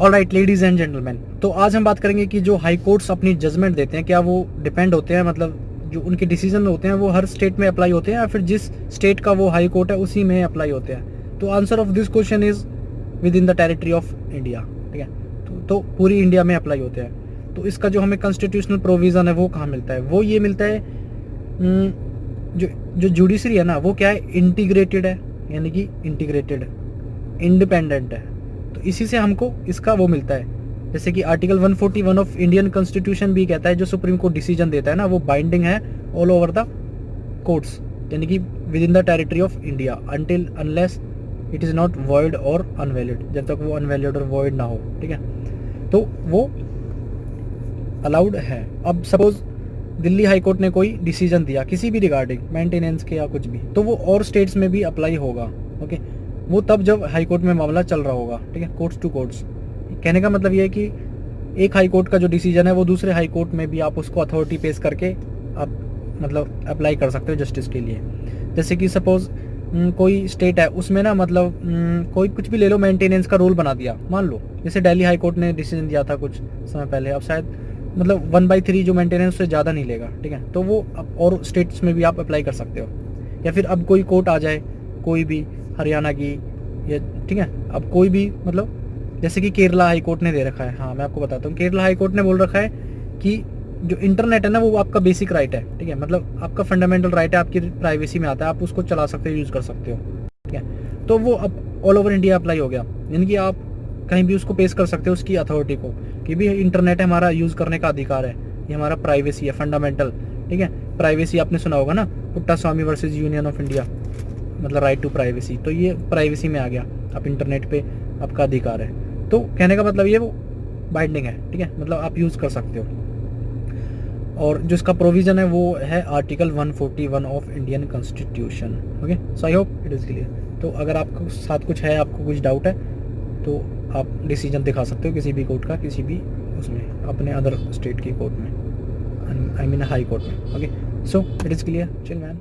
All right ladies and gentleman तो आज हम बात करेंगे कि जो हाई कोर्ट्स अपनी जजमेंट देते हैं क्या वो डिपेंड होते हैं? मतलब जो उनके डिसीज़न होते हैं वो हर स्टेट में अप्लाई होते हैं या फिर जिस स्टेट का वो हाई कोर्ट है उसी में अप्लाई होते हैं? तो answer of this question is within the territory of India ठीक है? तो, तो पूरी इंडिया में अप्लाई होते हैं। तो इसका जो हमें कॉन्स्टिट्यूशनल प्रोविज़न है वो कहाँ मिलता है? वो ये मिलता है हम्म, जो जो जुडिशरी है ना वो क्या है? इंटीग्रेटेड है यानी कि इंटीग्रेटेड इंडिपेंडेंट है। तो इसी से हमको इसका वो मिलता है। जैसे कि आर्टिकल 141 ऑफ़ इंडियन कॉन्स्टिट्यूशन भी कहता है, जो सुप्रीम कोर्ट डिसीज़न देता है ना, वो बाइंडिंग है ऑल ओवर द कोर्ट्स यानी कि within the territory of India until unless it is not void और अनवैलिड जब तक वो अनवैलिड और वॉइड ना हो, ठीक है? तो वो अलाउड है। अब सपोज़ दिल्ली हाई कोर्ट ने कोई डिसीज़न दिया, किसी भी रिगार्डिंग मेंटेनेंस के या कुछ भी तो वो और स्टेट्स में भी अप्लाई होगा ओके वो तब जब हाई कोर्ट में मामला चल रहा होगा, ठीक है कोर्ट्स टू कोर्ट्स कहने का मतलब ये है कि एक हाई कोर्ट का जो डिसीज़न है, वो दूसरे हाई कोर्ट में भी आप उसको अथॉरिटी पेश करके आप मतलब अप्लाई कर सकते हो जस्टिस के लिए। जैसे कि सपोज़ कोई स्टेट है, उसमें ना मतलब कोई कुछ भी ले लो मेंटेनेंस का रूल बना दिया, मान लो। जैसे दिल्ली हाई कोर्ट ने डिसीज़न दिया था कुछ समय पहले, अब शायद मतलब वन बाई थ्री जो मेंटेनेंस उससे ज़्यादा नहीं लेगा, ठीक है। तो वो अब और स्टेट्स में भी आप अप्लाई कर सकते हो। या फिर अब कोई कोर्ट आ जाए, कोई भी हरियाणा की, या ठीक है? अब कोई भी मतलब जैसे कि केरला हाई कोर्ट ने दे रखा है। हाँ मैं आपको बताता हूँ। केरला हाई कोर्ट ने बोल रखा है कि जो इंटरनेट है ना, वो आपका बेसिक राइट है, ठीक है? मतलब आपका फंडामेंटल राइट है, आपकी प्राइवेसी में आता है, आप उसको चला सकते हो यूज़ कर सकते हो, ठीक है? तो वो अब ऑल ओवर इंडिया अप्लाई हो गया। यानी कि आप कहीं भी उसको पेश कर सकते हो, उसकी अथॉरिटी को, कि भी इंटरनेट हमारा यूज़ करने का अधिकार है, ये हमारा प्राइवेसी है फंडामेंटल ठीक है? प्राइवेसी आपने सुना होगा ना, Puttaswamy versus union of India मतलब राइट टू प्राइवेसी तो ये प्राइवेसी में आ गया आप इंटरनेट पे आपका अधिकार है। तो कहने का मतलब ये वो बाइंडिंग है, ठीक है? मतलब आप यूज़ कर सकते हो। और जो इसका प्रोविज़न है वो है article 141 of Indian constitution okay so I hope it is clear तो अगर आपको साथ कुछ है, आपको कुछ डाउट है तो आप डिसीज़न दिखा सकते हो किसी भी कोर्ट का, किसी भी उसमें, अपने अदर स्टेट की कोर्ट में आई मीन हाई कोर्ट में okay so it is clear chill man